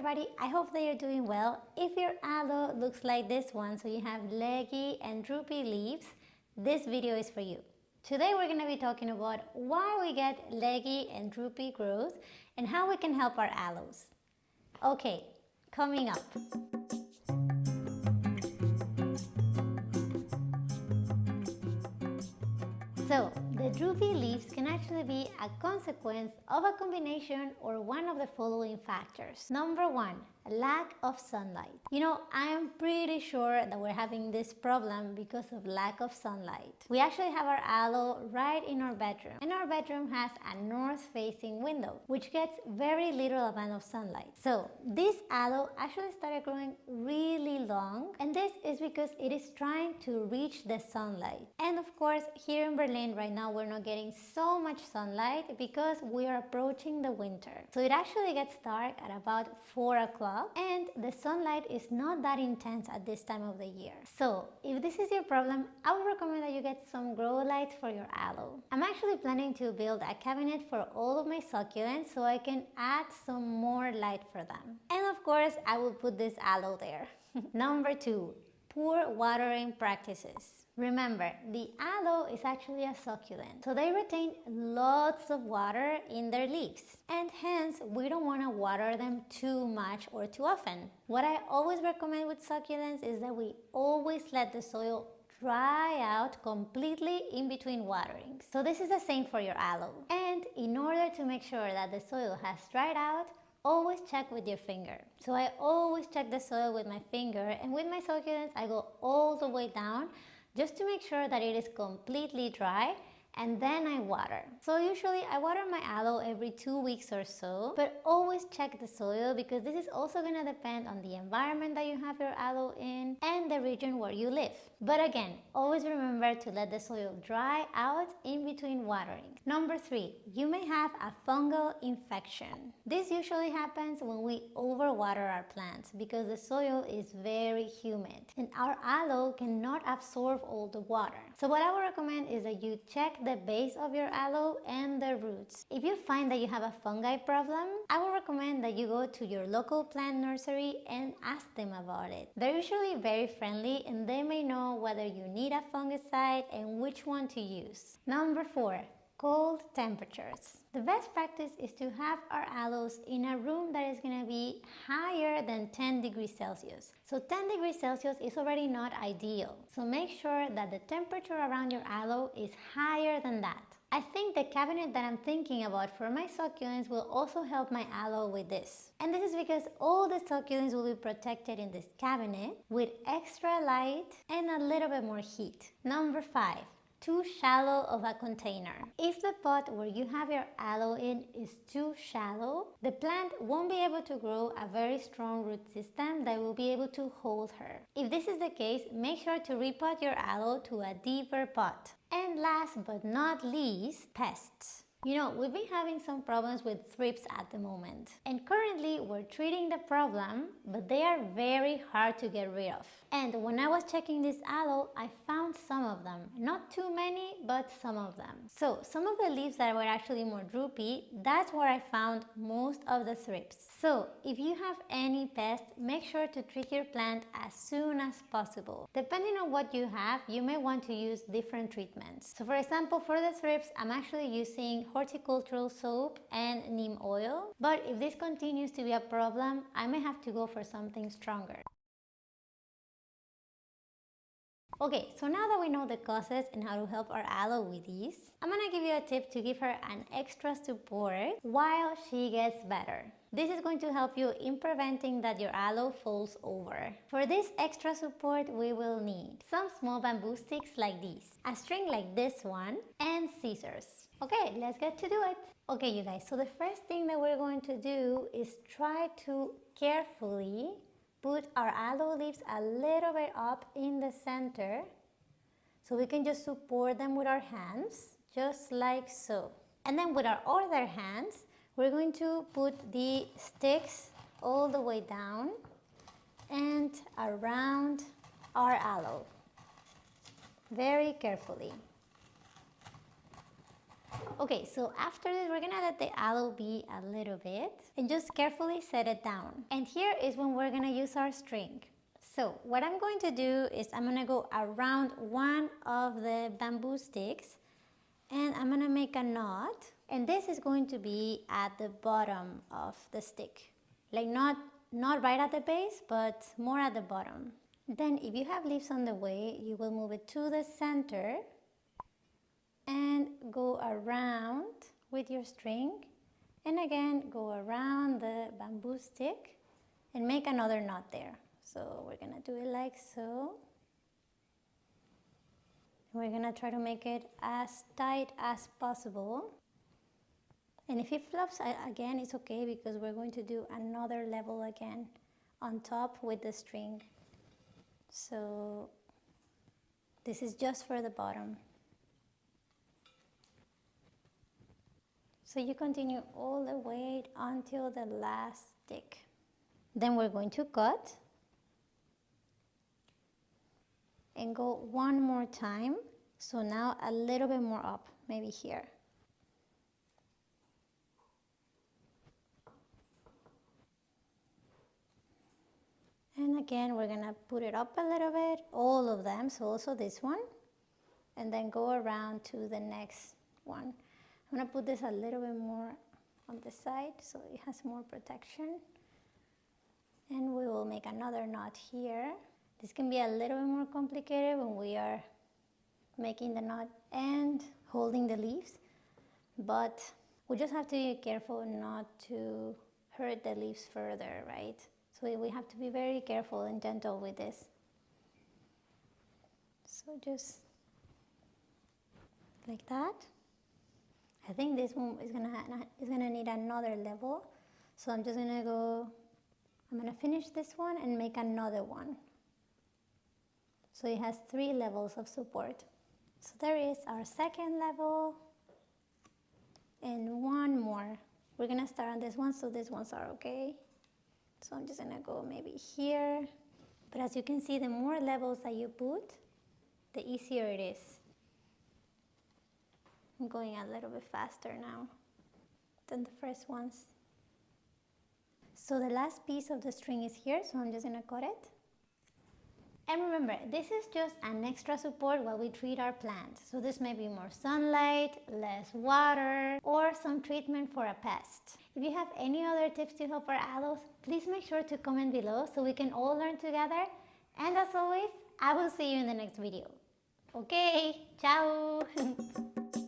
everybody, I hope that you're doing well. If your aloe looks like this one, so you have leggy and droopy leaves, this video is for you. Today we're going to be talking about why we get leggy and droopy growth and how we can help our aloes. Okay, coming up. Droopy leaves can actually be a consequence of a combination or one of the following factors. Number one, lack of sunlight. You know, I am pretty sure that we're having this problem because of lack of sunlight. We actually have our aloe right in our bedroom and our bedroom has a north facing window which gets very little amount of sunlight. So this aloe actually started growing really long and this is because it is trying to reach the sunlight. And of course here in Berlin right now we're not getting so much sunlight because we are approaching the winter. So it actually gets dark at about 4 o'clock and the sunlight is not that intense at this time of the year. So if this is your problem, I would recommend that you get some grow lights for your aloe. I'm actually planning to build a cabinet for all of my succulents so I can add some more light for them. And of course, I will put this aloe there. Number two, poor watering practices. Remember, the aloe is actually a succulent, so they retain lots of water in their leaves, and hence we don't want to water them too much or too often. What I always recommend with succulents is that we always let the soil dry out completely in between waterings. So this is the same for your aloe. And in order to make sure that the soil has dried out, always check with your finger. So I always check the soil with my finger and with my succulents I go all the way down just to make sure that it is completely dry and then I water. So usually I water my aloe every two weeks or so, but always check the soil because this is also gonna depend on the environment that you have your aloe in and the region where you live. But again, always remember to let the soil dry out in between watering. Number three, you may have a fungal infection. This usually happens when we overwater our plants because the soil is very humid and our aloe cannot absorb all the water. So what I would recommend is that you check the base of your aloe and the roots. If you find that you have a fungi problem, I would recommend that you go to your local plant nursery and ask them about it. They're usually very friendly and they may know whether you need a fungicide and which one to use. Number four, cold temperatures. The best practice is to have our aloes in a room that is going to be higher than 10 degrees Celsius. So 10 degrees Celsius is already not ideal. So make sure that the temperature around your aloe is higher than that. I think the cabinet that I'm thinking about for my succulents will also help my aloe with this. And this is because all the succulents will be protected in this cabinet with extra light and a little bit more heat. Number 5 too shallow of a container. If the pot where you have your aloe in is too shallow, the plant won't be able to grow a very strong root system that will be able to hold her. If this is the case, make sure to repot your aloe to a deeper pot. And last but not least, pests. You know, we've been having some problems with thrips at the moment. And currently we're treating the problem, but they are very hard to get rid of. And when I was checking this aloe, I found some of them. Not too many, but some of them. So some of the leaves that were actually more droopy, that's where I found most of the thrips. So if you have any pest, make sure to treat your plant as soon as possible. Depending on what you have, you may want to use different treatments. So for example, for the thrips, I'm actually using horticultural soap and neem oil. But if this continues to be a problem, I may have to go for something stronger. Okay, so now that we know the causes and how to help our aloe with these, I'm gonna give you a tip to give her an extra support while she gets better. This is going to help you in preventing that your aloe falls over. For this extra support, we will need some small bamboo sticks like these, a string like this one, and scissors. Okay, let's get to do it. Okay, you guys, so the first thing that we're going to do is try to carefully put our aloe leaves a little bit up in the center so we can just support them with our hands, just like so. And then with our other hands, we're going to put the sticks all the way down and around our aloe very carefully. Okay, so after this, we're gonna let the aloe be a little bit and just carefully set it down. And here is when we're gonna use our string. So what I'm going to do is I'm gonna go around one of the bamboo sticks and I'm gonna make a knot and this is going to be at the bottom of the stick like not not right at the base but more at the bottom then if you have leaves on the way you will move it to the center and go around with your string. And again go around the bamboo stick and make another knot there. So we're gonna do it like so. We're gonna try to make it as tight as possible. And if it flops again it's okay because we're going to do another level again on top with the string. So this is just for the bottom so you continue all the way until the last stick. Then we're going to cut and go one more time. So now a little bit more up maybe here. And again we're gonna put it up a little bit all of them. So also this one and then go around to the next one I'm gonna put this a little bit more on the side so it has more protection and we will make another knot here this can be a little bit more complicated when we are making the knot and holding the leaves but we just have to be careful not to hurt the leaves further right so we have to be very careful and gentle with this. So just like that. I think this one is gonna is gonna need another level. So I'm just gonna go. I'm gonna finish this one and make another one. So it has three levels of support. So there is our second level and one more. We're gonna start on this one so these ones are okay. So I'm just gonna go maybe here. But as you can see, the more levels that you put, the easier it is. I'm going a little bit faster now than the first ones. So the last piece of the string is here, so I'm just gonna cut it. And remember, this is just an extra support while we treat our plants. So this may be more sunlight, less water, or some treatment for a pest. If you have any other tips to help our aloes, please make sure to comment below so we can all learn together. And as always, I will see you in the next video. Okay, ciao!